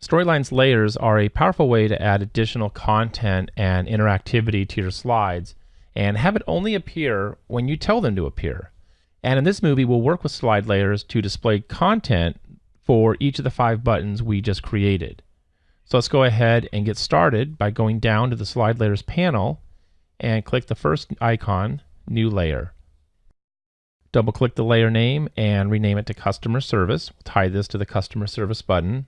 Storylines layers are a powerful way to add additional content and interactivity to your slides and have it only appear when you tell them to appear. And in this movie, we'll work with slide layers to display content for each of the five buttons we just created. So let's go ahead and get started by going down to the slide layers panel and click the first icon, new layer. Double click the layer name and rename it to customer service. We'll tie this to the customer service button.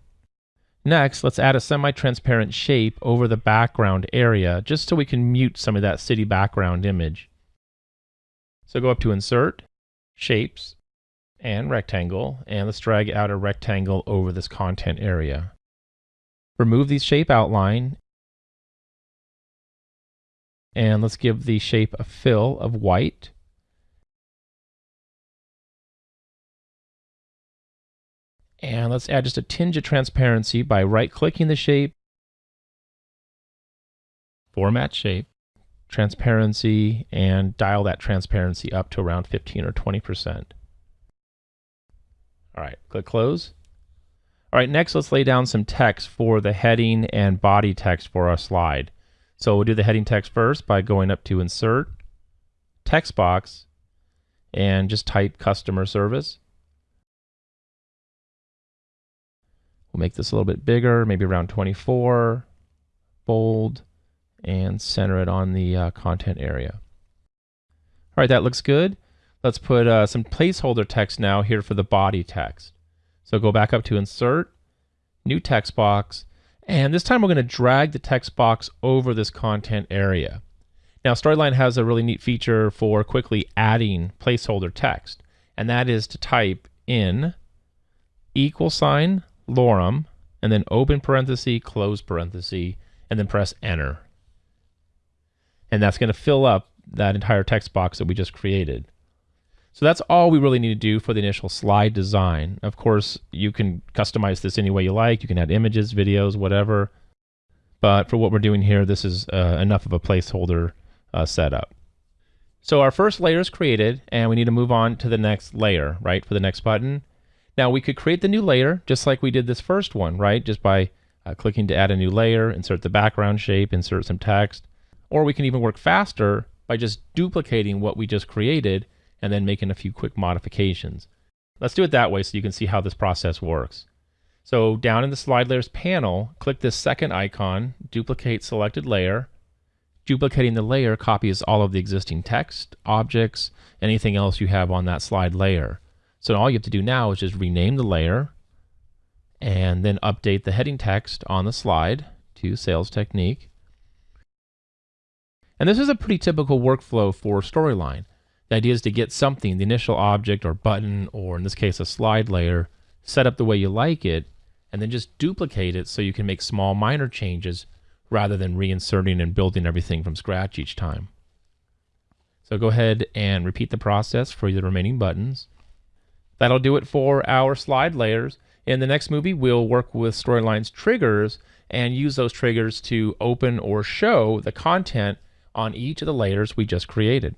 Next, let's add a semi-transparent shape over the background area just so we can mute some of that city background image. So go up to Insert, Shapes, and Rectangle, and let's drag out a rectangle over this content area. Remove the shape outline, and let's give the shape a fill of white. And let's add just a tinge of transparency by right-clicking the shape, format shape, transparency, and dial that transparency up to around 15 or 20%. All right, click close. All right, next let's lay down some text for the heading and body text for our slide. So we'll do the heading text first by going up to Insert, Text Box, and just type Customer Service. We'll make this a little bit bigger, maybe around 24, bold, and center it on the uh, content area. All right, that looks good. Let's put uh, some placeholder text now here for the body text. So go back up to Insert, New Text Box, and this time we're going to drag the text box over this content area. Now Storyline has a really neat feature for quickly adding placeholder text, and that is to type in equal sign lorem, and then open parenthesis, close parenthesis, and then press enter. And that's going to fill up that entire text box that we just created. So that's all we really need to do for the initial slide design. Of course, you can customize this any way you like. You can add images, videos, whatever. But for what we're doing here, this is uh, enough of a placeholder uh, setup. So our first layer is created, and we need to move on to the next layer, right, for the next button. Now we could create the new layer just like we did this first one, right? Just by uh, clicking to add a new layer, insert the background shape, insert some text. Or we can even work faster by just duplicating what we just created and then making a few quick modifications. Let's do it that way so you can see how this process works. So down in the slide layers panel, click this second icon, duplicate selected layer. Duplicating the layer copies all of the existing text, objects, anything else you have on that slide layer. So all you have to do now is just rename the layer and then update the heading text on the slide to sales technique. And this is a pretty typical workflow for Storyline. The idea is to get something, the initial object or button, or in this case a slide layer, set up the way you like it, and then just duplicate it so you can make small minor changes rather than reinserting and building everything from scratch each time. So go ahead and repeat the process for the remaining buttons. That'll do it for our slide layers. In the next movie, we'll work with Storyline's triggers and use those triggers to open or show the content on each of the layers we just created.